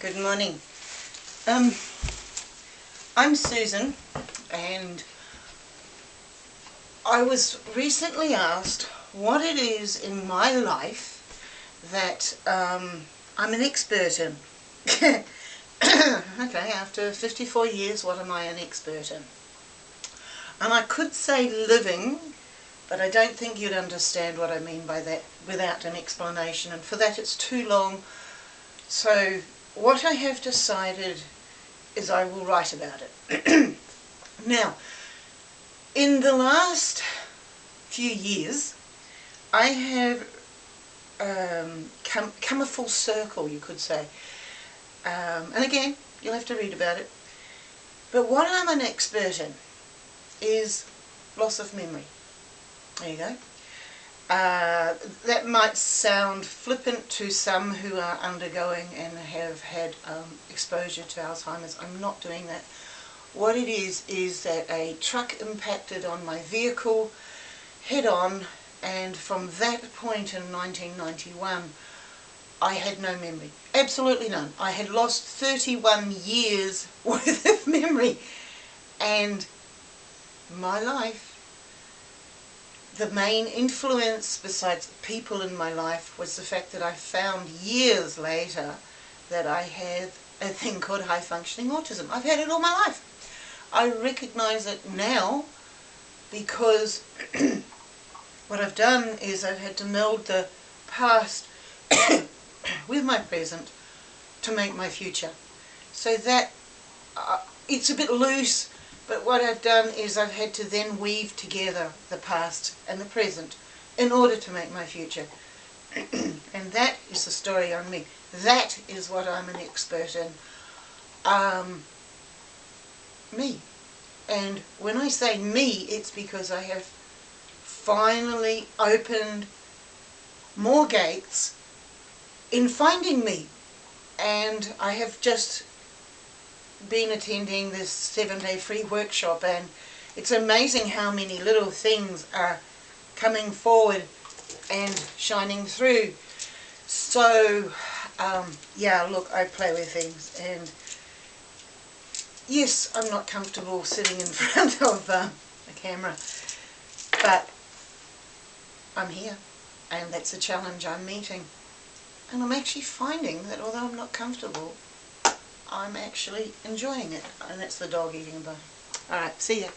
Good morning. Um, I'm Susan and I was recently asked what it is in my life that um, I'm an expert in. okay, after 54 years, what am I an expert in? And I could say living, but I don't think you'd understand what I mean by that without an explanation, and for that it's too long. So what I have decided is I will write about it. now, in the last few years, I have um, come, come a full circle, you could say. Um, and again, you'll have to read about it. But what I'm an expert in is loss of memory. There you go. Uh, that might sound flippant to some who are undergoing and have had um, exposure to Alzheimer's. I'm not doing that. What it is, is that a truck impacted on my vehicle head on and from that point in 1991 I had no memory. Absolutely none. I had lost 31 years worth of memory and my life the main influence besides people in my life was the fact that I found years later that I had a thing called high functioning autism. I've had it all my life. I recognize it now because what I've done is I've had to meld the past with my present to make my future. So that, uh, it's a bit loose but what I've done is I've had to then weave together the past and the present in order to make my future. and that is the story on me. That is what I'm an expert in. Um, me. And when I say me, it's because I have finally opened more gates in finding me. And I have just been attending this seven-day free workshop and it's amazing how many little things are coming forward and shining through. So, um, yeah, look, I play with things and yes, I'm not comfortable sitting in front of uh, a camera, but I'm here and that's a challenge I'm meeting. And I'm actually finding that although I'm not comfortable, I'm actually enjoying it. And that's the dog eating bone. Alright, see ya.